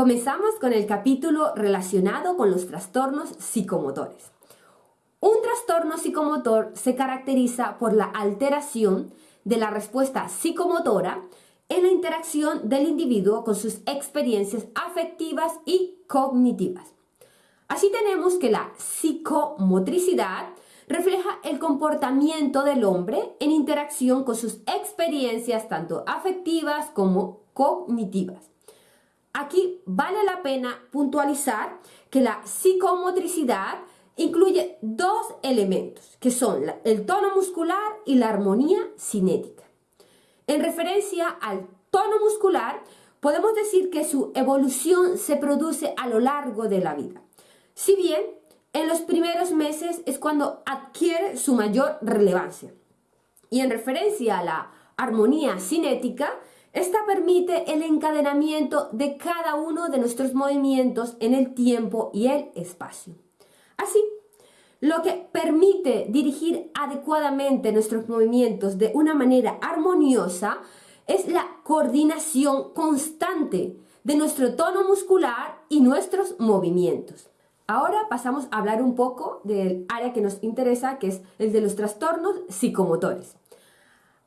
Comenzamos con el capítulo relacionado con los trastornos psicomotores. Un trastorno psicomotor se caracteriza por la alteración de la respuesta psicomotora en la interacción del individuo con sus experiencias afectivas y cognitivas. Así tenemos que la psicomotricidad refleja el comportamiento del hombre en interacción con sus experiencias tanto afectivas como cognitivas. Aquí vale la pena puntualizar que la psicomotricidad incluye dos elementos, que son el tono muscular y la armonía cinética. En referencia al tono muscular, podemos decir que su evolución se produce a lo largo de la vida. Si bien en los primeros meses es cuando adquiere su mayor relevancia. Y en referencia a la armonía cinética, esta permite el encadenamiento de cada uno de nuestros movimientos en el tiempo y el espacio. Así, lo que permite dirigir adecuadamente nuestros movimientos de una manera armoniosa es la coordinación constante de nuestro tono muscular y nuestros movimientos. Ahora pasamos a hablar un poco del área que nos interesa, que es el de los trastornos psicomotores.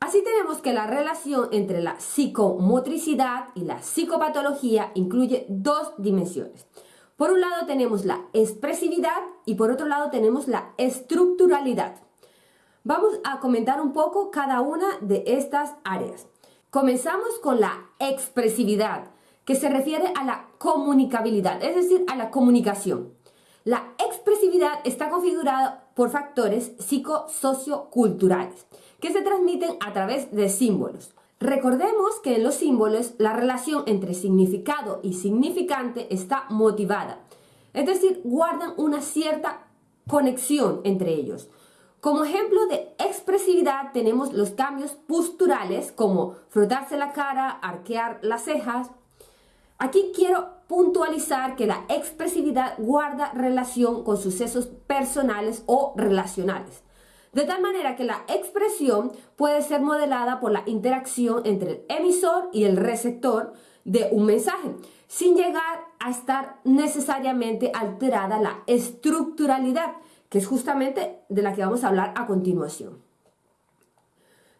Así tenemos que la relación entre la psicomotricidad y la psicopatología incluye dos dimensiones. Por un lado tenemos la expresividad y por otro lado tenemos la estructuralidad. Vamos a comentar un poco cada una de estas áreas. Comenzamos con la expresividad, que se refiere a la comunicabilidad, es decir, a la comunicación. La expresividad está configurada por factores psicosocioculturales que se transmiten a través de símbolos. Recordemos que en los símbolos la relación entre significado y significante está motivada, es decir, guardan una cierta conexión entre ellos. Como ejemplo de expresividad tenemos los cambios posturales como frotarse la cara, arquear las cejas. Aquí quiero puntualizar que la expresividad guarda relación con sucesos personales o relacionales. De tal manera que la expresión puede ser modelada por la interacción entre el emisor y el receptor de un mensaje, sin llegar a estar necesariamente alterada la estructuralidad, que es justamente de la que vamos a hablar a continuación.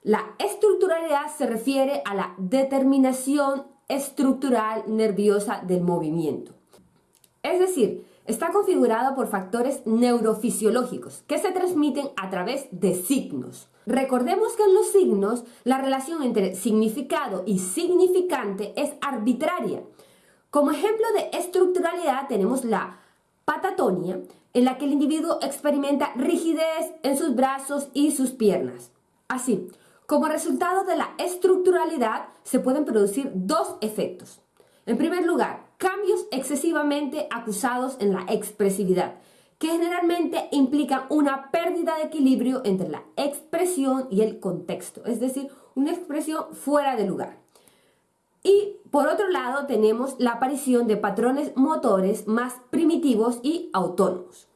La estructuralidad se refiere a la determinación estructural nerviosa del movimiento. Es decir, Está configurado por factores neurofisiológicos que se transmiten a través de signos. Recordemos que en los signos la relación entre significado y significante es arbitraria. Como ejemplo de estructuralidad tenemos la patatonia, en la que el individuo experimenta rigidez en sus brazos y sus piernas. Así, como resultado de la estructuralidad se pueden producir dos efectos. En primer lugar, cambios excesivamente acusados en la expresividad, que generalmente implican una pérdida de equilibrio entre la expresión y el contexto, es decir, una expresión fuera de lugar. Y por otro lado tenemos la aparición de patrones motores más primitivos y autónomos.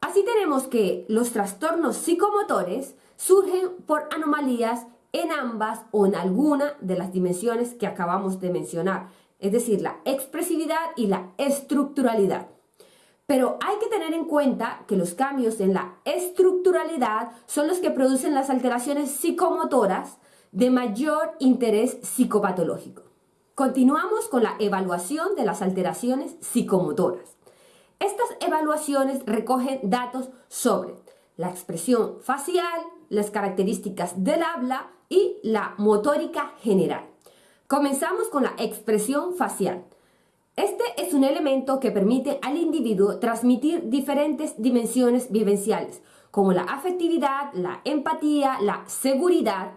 Así tenemos que los trastornos psicomotores surgen por anomalías en ambas o en alguna de las dimensiones que acabamos de mencionar, es decir, la expresividad y la estructuralidad. Pero hay que tener en cuenta que los cambios en la estructuralidad son los que producen las alteraciones psicomotoras de mayor interés psicopatológico. Continuamos con la evaluación de las alteraciones psicomotoras. Estas evaluaciones recogen datos sobre la expresión facial, las características del habla y la motórica general. Comenzamos con la expresión facial. Este es un elemento que permite al individuo transmitir diferentes dimensiones vivenciales, como la afectividad, la empatía, la seguridad.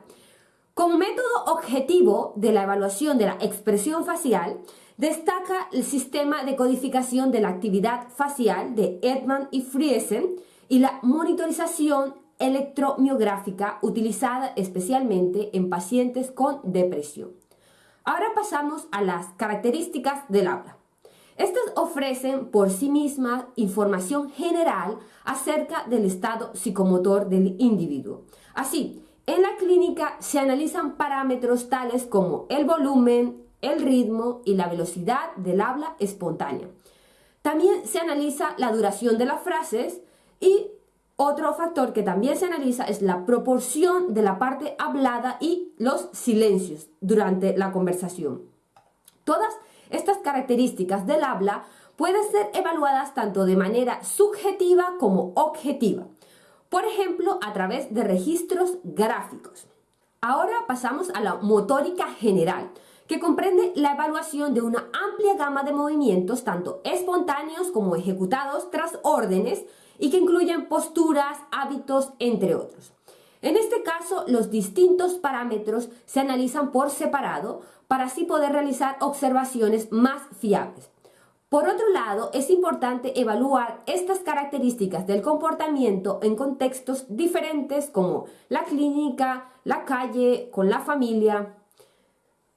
Como método objetivo de la evaluación de la expresión facial, destaca el sistema de codificación de la actividad facial de Edman y Friesen y la monitorización electromiográfica utilizada especialmente en pacientes con depresión. Ahora pasamos a las características del habla. Estas ofrecen por sí mismas información general acerca del estado psicomotor del individuo. Así, en la clínica se analizan parámetros tales como el volumen, el ritmo y la velocidad del habla espontánea. También se analiza la duración de las frases y otro factor que también se analiza es la proporción de la parte hablada y los silencios durante la conversación. Todas estas características del habla pueden ser evaluadas tanto de manera subjetiva como objetiva, por ejemplo, a través de registros gráficos. Ahora pasamos a la motórica general, que comprende la evaluación de una amplia gama de movimientos, tanto espontáneos como ejecutados tras órdenes, y que incluyen posturas, hábitos, entre otros. En este caso, los distintos parámetros se analizan por separado para así poder realizar observaciones más fiables. Por otro lado, es importante evaluar estas características del comportamiento en contextos diferentes como la clínica, la calle, con la familia.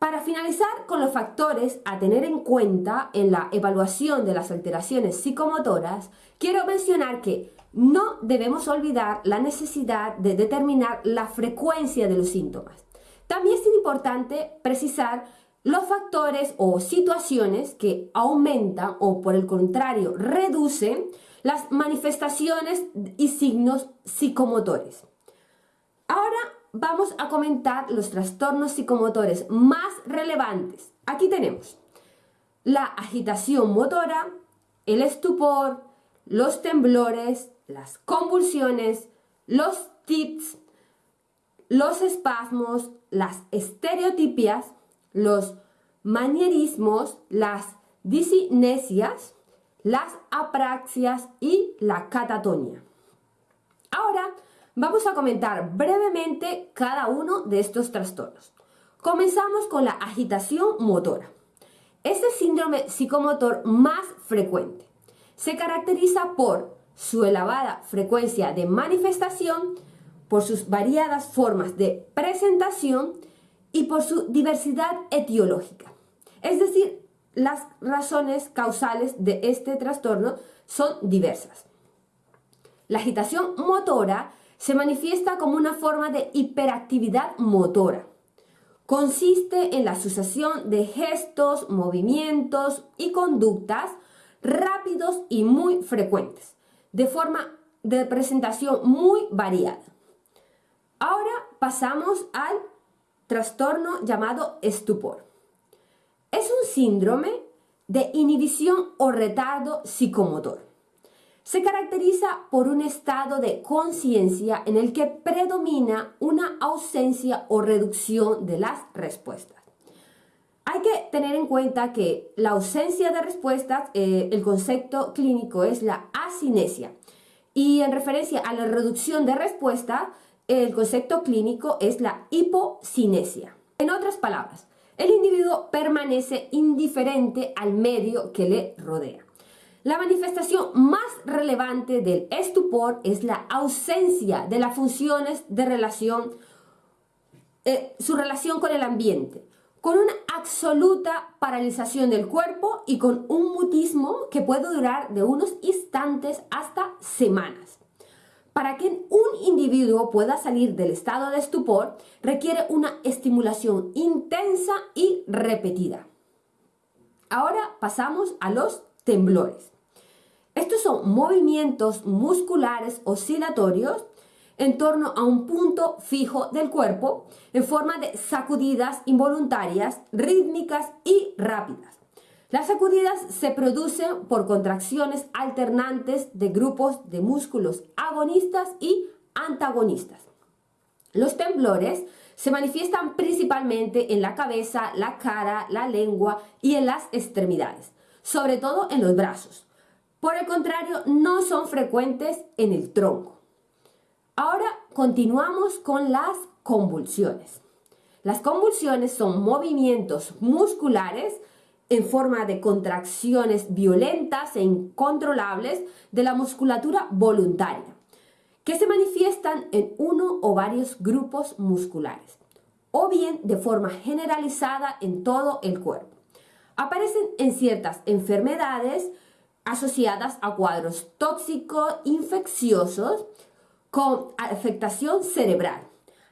Para finalizar con los factores a tener en cuenta en la evaluación de las alteraciones psicomotoras, quiero mencionar que no debemos olvidar la necesidad de determinar la frecuencia de los síntomas. También es importante precisar los factores o situaciones que aumentan o por el contrario reducen las manifestaciones y signos psicomotores. Ahora vamos a comentar los trastornos psicomotores más relevantes. Aquí tenemos la agitación motora, el estupor, los temblores, las convulsiones, los tics, los espasmos, las estereotipias, los manierismos, las disinesias, las apraxias y la catatonia. Ahora vamos a comentar brevemente cada uno de estos trastornos. Comenzamos con la agitación motora. Es el síndrome psicomotor más frecuente. Se caracteriza por su elevada frecuencia de manifestación, por sus variadas formas de presentación y por su diversidad etiológica. Es decir, las razones causales de este trastorno son diversas. La agitación motora se manifiesta como una forma de hiperactividad motora. Consiste en la sucesión de gestos, movimientos y conductas rápidos y muy frecuentes, de forma de presentación muy variada. Ahora pasamos al trastorno llamado estupor. Es un síndrome de inhibición o retardo psicomotor. Se caracteriza por un estado de conciencia en el que predomina una ausencia o reducción de las respuestas. Hay que tener en cuenta que la ausencia de respuestas, eh, el concepto clínico es la asinesia. Y en referencia a la reducción de respuesta, el concepto clínico es la hipocinesia. En otras palabras, el individuo permanece indiferente al medio que le rodea. La manifestación más relevante del estupor es la ausencia de las funciones de relación, eh, su relación con el ambiente, con una absoluta paralización del cuerpo y con un mutismo que puede durar de unos instantes hasta semanas. Para que un individuo pueda salir del estado de estupor, requiere una estimulación intensa y repetida. Ahora pasamos a los temblores. Estos son movimientos musculares oscilatorios en torno a un punto fijo del cuerpo en forma de sacudidas involuntarias, rítmicas y rápidas. Las sacudidas se producen por contracciones alternantes de grupos de músculos agonistas y antagonistas. Los temblores se manifiestan principalmente en la cabeza, la cara, la lengua y en las extremidades, sobre todo en los brazos. Por el contrario, no son frecuentes en el tronco. Ahora continuamos con las convulsiones. Las convulsiones son movimientos musculares en forma de contracciones violentas e incontrolables de la musculatura voluntaria, que se manifiestan en uno o varios grupos musculares, o bien de forma generalizada en todo el cuerpo. Aparecen en ciertas enfermedades asociadas a cuadros tóxicos infecciosos con afectación cerebral.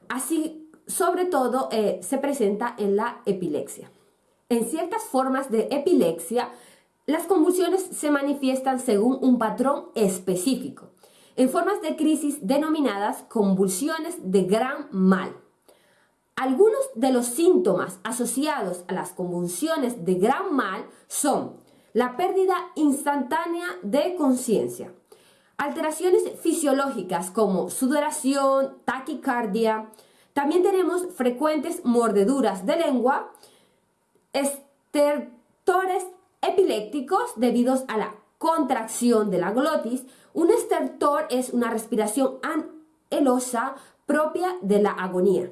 Así, sobre todo, eh, se presenta en la epilepsia. En ciertas formas de epilepsia, las convulsiones se manifiestan según un patrón específico, en formas de crisis denominadas convulsiones de gran mal. Algunos de los síntomas asociados a las convulsiones de gran mal son la pérdida instantánea de conciencia, alteraciones fisiológicas como sudoración, taquicardia, también tenemos frecuentes mordeduras de lengua, estertores epilépticos debidos a la contracción de la glotis. Un estertor es una respiración anhelosa propia de la agonía.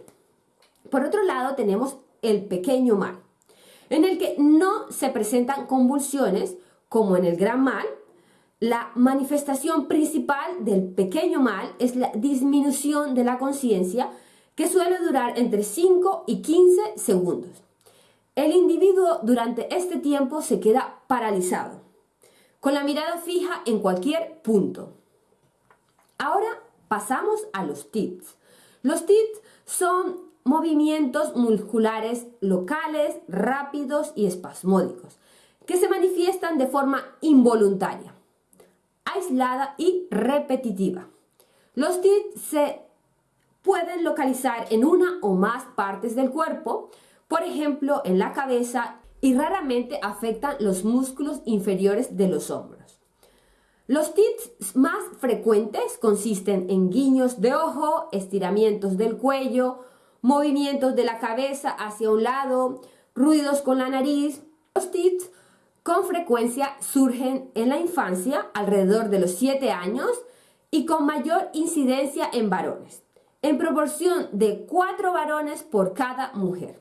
Por otro lado, tenemos el pequeño mal, en el que no se presentan convulsiones como en el gran mal. La manifestación principal del pequeño mal es la disminución de la conciencia que suele durar entre 5 y 15 segundos. El individuo durante este tiempo se queda paralizado, con la mirada fija en cualquier punto. Ahora pasamos a los TITs. Los TITs son movimientos musculares locales, rápidos y espasmódicos, que se manifiestan de forma involuntaria, aislada y repetitiva. Los TITs se pueden localizar en una o más partes del cuerpo, por ejemplo en la cabeza, y raramente afectan los músculos inferiores de los hombros. Los tics más frecuentes consisten en guiños de ojo, estiramientos del cuello, movimientos de la cabeza hacia un lado, ruidos con la nariz. Los tics con frecuencia surgen en la infancia, alrededor de los 7 años, y con mayor incidencia en varones en proporción de cuatro varones por cada mujer.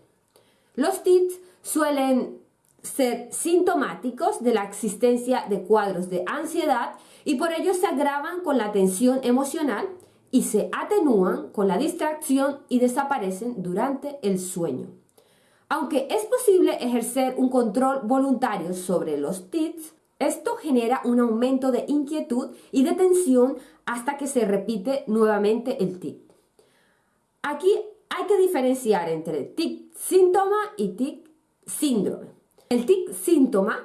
Los TITs suelen ser sintomáticos de la existencia de cuadros de ansiedad y por ello se agravan con la tensión emocional y se atenúan con la distracción y desaparecen durante el sueño. Aunque es posible ejercer un control voluntario sobre los TITs, esto genera un aumento de inquietud y de tensión hasta que se repite nuevamente el TIT. Aquí hay que diferenciar entre tic síntoma y tic síndrome. El tic síntoma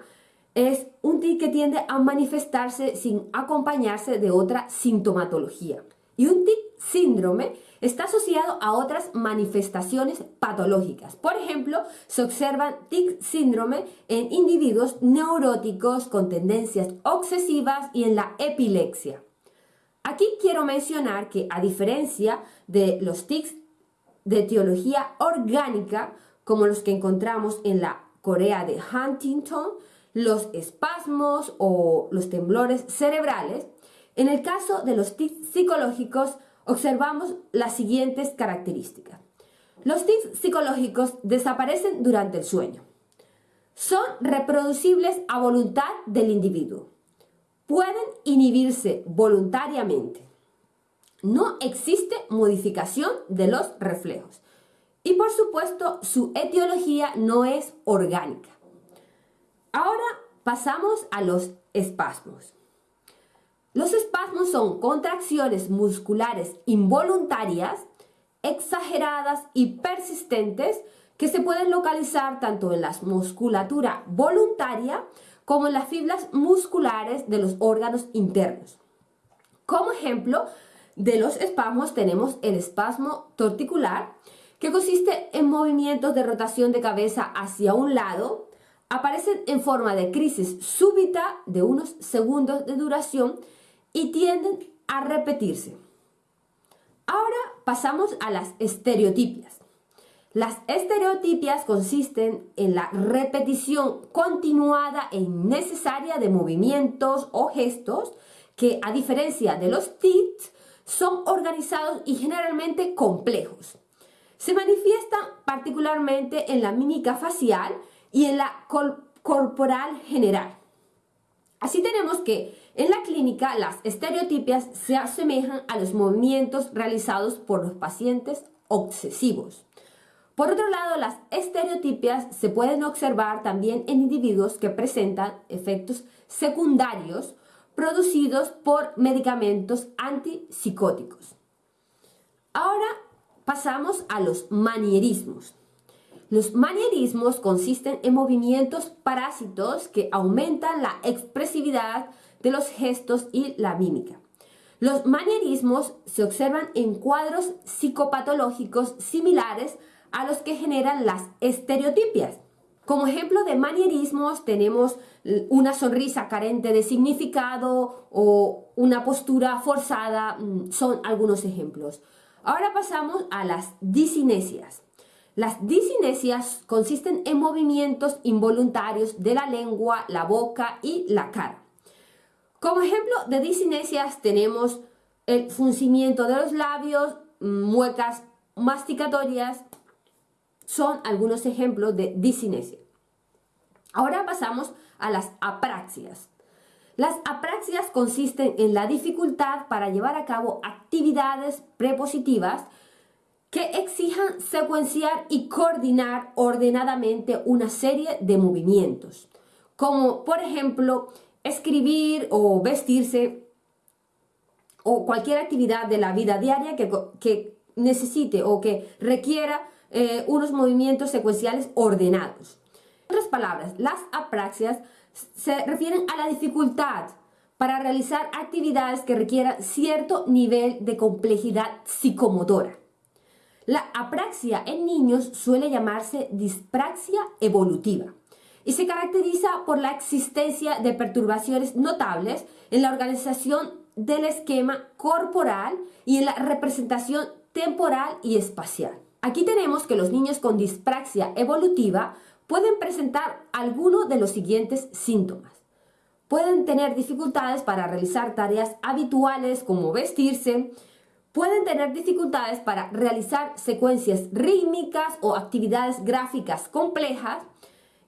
es un tic que tiende a manifestarse sin acompañarse de otra sintomatología. Y un tic síndrome está asociado a otras manifestaciones patológicas. Por ejemplo, se observan tic síndrome en individuos neuróticos con tendencias obsesivas y en la epilepsia. Aquí quiero mencionar que a diferencia de los tics de etiología orgánica, como los que encontramos en la Corea de Huntington, los espasmos o los temblores cerebrales, en el caso de los tics psicológicos observamos las siguientes características. Los tics psicológicos desaparecen durante el sueño. Son reproducibles a voluntad del individuo pueden inhibirse voluntariamente. No existe modificación de los reflejos. Y por supuesto, su etiología no es orgánica. Ahora pasamos a los espasmos. Los espasmos son contracciones musculares involuntarias, exageradas y persistentes que se pueden localizar tanto en la musculatura voluntaria como en las fibras musculares de los órganos internos. Como ejemplo de los espasmos tenemos el espasmo torticular, que consiste en movimientos de rotación de cabeza hacia un lado, aparecen en forma de crisis súbita de unos segundos de duración y tienden a repetirse. Ahora pasamos a las estereotipias. Las estereotipias consisten en la repetición continuada e innecesaria de movimientos o gestos que, a diferencia de los tics, son organizados y generalmente complejos. Se manifiestan particularmente en la mímica facial y en la corporal general. Así tenemos que en la clínica las estereotipias se asemejan a los movimientos realizados por los pacientes obsesivos. Por otro lado, las estereotipias se pueden observar también en individuos que presentan efectos secundarios producidos por medicamentos antipsicóticos. Ahora pasamos a los manierismos. Los manierismos consisten en movimientos parásitos que aumentan la expresividad de los gestos y la mímica. Los manierismos se observan en cuadros psicopatológicos similares a los que generan las estereotipias. Como ejemplo de manierismos tenemos una sonrisa carente de significado o una postura forzada, mm, son algunos ejemplos. Ahora pasamos a las disinesias. Las disinesias consisten en movimientos involuntarios de la lengua, la boca y la cara. Como ejemplo de disinesias tenemos el fruncimiento de los labios, muecas masticatorias, son algunos ejemplos de disinesia. Ahora pasamos a las apraxias. Las apraxias consisten en la dificultad para llevar a cabo actividades prepositivas que exijan secuenciar y coordinar ordenadamente una serie de movimientos, como por ejemplo escribir o vestirse o cualquier actividad de la vida diaria que, necesite o que requiera eh, unos movimientos secuenciales ordenados. En otras palabras, las apraxias se refieren a la dificultad para realizar actividades que requieran cierto nivel de complejidad psicomotora. La apraxia en niños suele llamarse dispraxia evolutiva y se caracteriza por la existencia de perturbaciones notables en la organización del esquema corporal y en la representación temporal y espacial. Aquí tenemos que los niños con dispraxia evolutiva pueden presentar alguno de los siguientes síntomas. Pueden tener dificultades para realizar tareas habituales como vestirse, pueden tener dificultades para realizar secuencias rítmicas o actividades gráficas complejas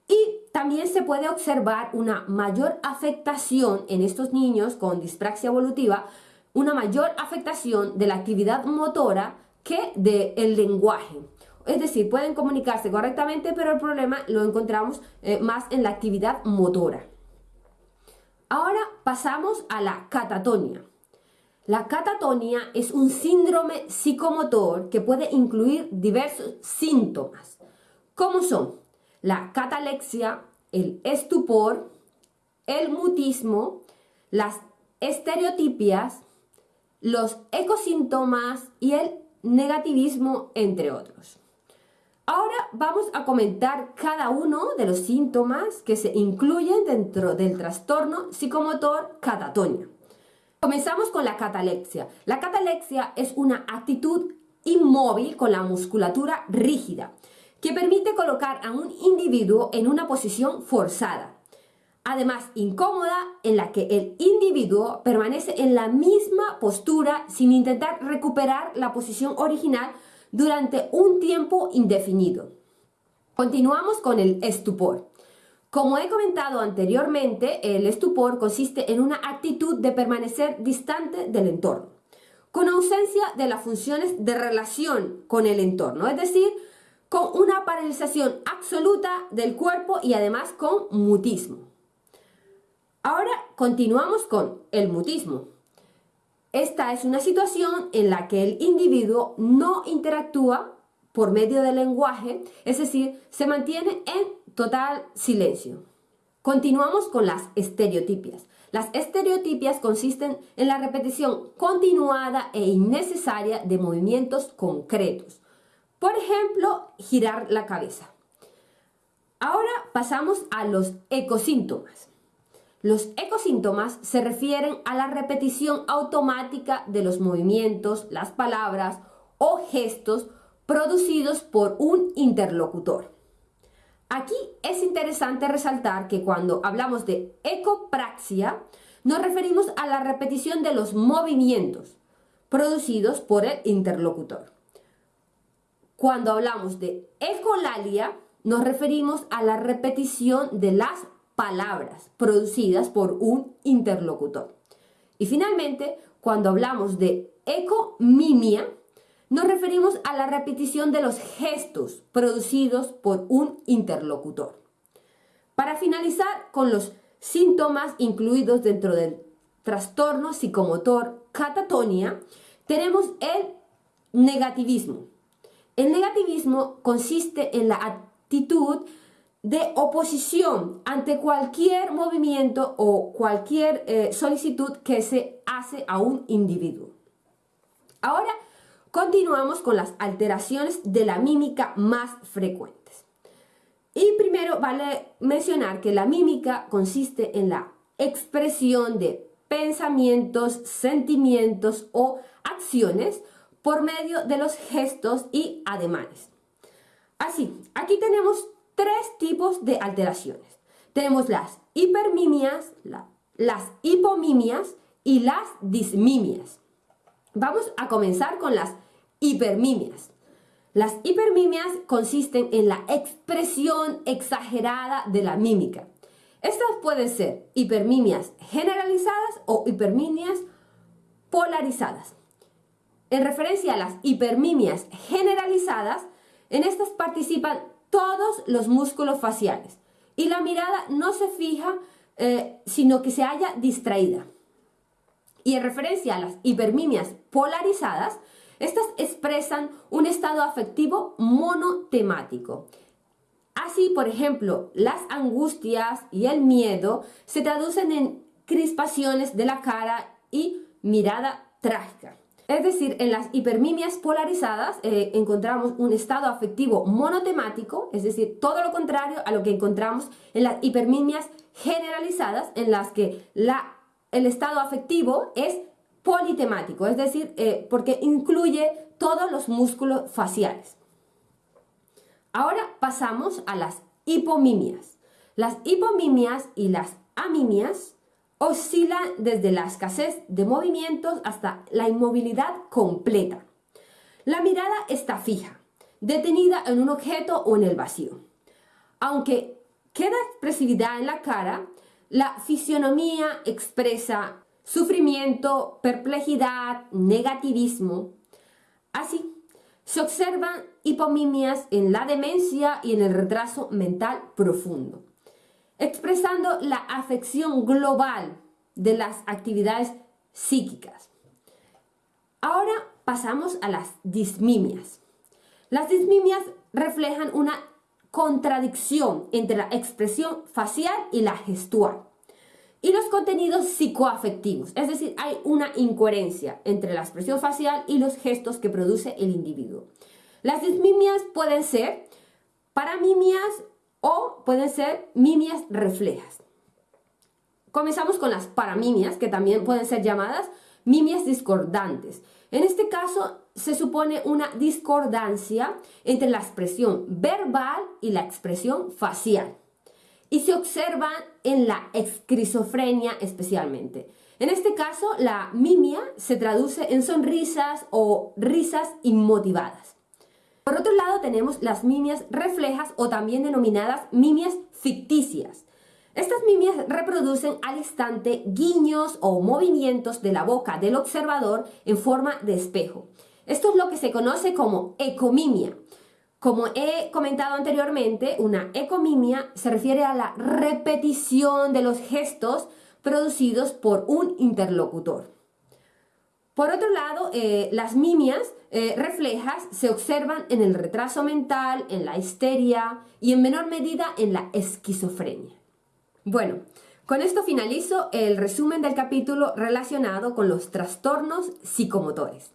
y también se puede observar una mayor afectación en estos niños con dispraxia evolutiva, una mayor afectación de la actividad motora que del lenguaje. Es decir, pueden comunicarse correctamente, pero el problema lo encontramos eh, más en la actividad motora. Ahora pasamos a la catatonia. La catatonia es un síndrome psicomotor que puede incluir diversos síntomas, como son la catalexia, el estupor, el mutismo, las estereotipias, los ecosíntomas y el negativismo, entre otros. Ahora vamos a comentar cada uno de los síntomas que se incluyen dentro del trastorno psicomotor catatonia. Comenzamos con la catalexia. La catalexia es una actitud inmóvil con la musculatura rígida que permite colocar a un individuo en una posición forzada. Además, incómoda en la que el individuo permanece en la misma postura sin intentar recuperar la posición original durante un tiempo indefinido. Continuamos con el estupor. Como he comentado anteriormente, el estupor consiste en una actitud de permanecer distante del entorno, con ausencia de las funciones de relación con el entorno, es decir, con una paralización absoluta del cuerpo y además con mutismo. Ahora continuamos con el mutismo. Esta es una situación en la que el individuo no interactúa por medio del lenguaje, es decir, se mantiene en total silencio. Continuamos con las estereotipias. Las estereotipias consisten en la repetición continuada e innecesaria de movimientos concretos. Por ejemplo, girar la cabeza. Ahora pasamos a los ecosíntomas. Los ecosíntomas se refieren a la repetición automática de los movimientos, las palabras o gestos producidos por un interlocutor. Aquí es interesante resaltar que cuando hablamos de ecopraxia, nos referimos a la repetición de los movimientos producidos por el interlocutor. Cuando hablamos de ecolalia, nos referimos a la repetición de las palabras producidas por un interlocutor. Y finalmente, cuando hablamos de ecomimia, nos referimos a la repetición de los gestos producidos por un interlocutor. Para finalizar con los síntomas incluidos dentro del trastorno psicomotor catatonia, tenemos el negativismo. El negativismo consiste en la actitud de oposición ante cualquier movimiento o cualquier eh, solicitud que se hace a un individuo. Ahora continuamos con las alteraciones de la mímica más frecuentes. Y primero vale mencionar que la mímica consiste en la expresión de pensamientos, sentimientos o acciones por medio de los gestos y ademanes. Así, aquí tenemos tres tipos de alteraciones. Tenemos las hipermimias, las hipomimias y las dismimias. Vamos a comenzar con las hipermimias. Las hipermimias consisten en la expresión exagerada de la mímica. Estas pueden ser hipermimias generalizadas o hipermimias polarizadas. En referencia a las hipermimias generalizadas, en estas participan todos los músculos faciales y la mirada no se fija, eh, sino que se haya distraída. Y en referencia a las hipermimias polarizadas, estas expresan un estado afectivo monotemático. Así, por ejemplo, las angustias y el miedo se traducen en crispaciones de la cara y mirada trágica. Es decir, en las hipermimias polarizadas eh, encontramos un estado afectivo monotemático, es decir, todo lo contrario a lo que encontramos en las hipermimias generalizadas, en las que el estado afectivo es politemático, es decir, eh, porque incluye todos los músculos faciales. Ahora pasamos a las hipomimias. Las hipomimias y las amimias oscila desde la escasez de movimientos hasta la inmovilidad completa. La mirada está fija, detenida en un objeto o en el vacío. Aunque queda expresividad en la cara, la fisionomía expresa sufrimiento, perplejidad, negativismo. Así, se observan hipomimias en la demencia y en el retraso mental profundo expresando la afección global de las actividades psíquicas. Ahora pasamos a las dismimias. Las dismimias reflejan una contradicción entre la expresión facial y la gestual y los contenidos psicoafectivos, es decir, hay una incoherencia entre la expresión facial y los gestos que produce el individuo. Las dismimias pueden ser paramimias o pueden ser mimias reflejas. Comenzamos con las paramimias, que también pueden ser llamadas mimias discordantes. En este caso, se supone una discordancia entre la expresión verbal y la expresión facial. Y se observan en la esquizofrenia especialmente. En este caso, la mimia se traduce en sonrisas o risas inmotivadas. Por otro lado tenemos las mimias reflejas o también denominadas mimias ficticias. Estas mimias reproducen al instante guiños o movimientos de la boca del observador en forma de espejo. Esto es lo que se conoce como ecomimia. Como he comentado anteriormente, una ecomimia se refiere a la repetición de los gestos producidos por un interlocutor. Por otro lado, eh, las mimias eh, reflejas se observan en el retraso mental, en la histeria y en menor medida en la esquizofrenia. Bueno, con esto finalizo el resumen del capítulo relacionado con los trastornos psicomotores.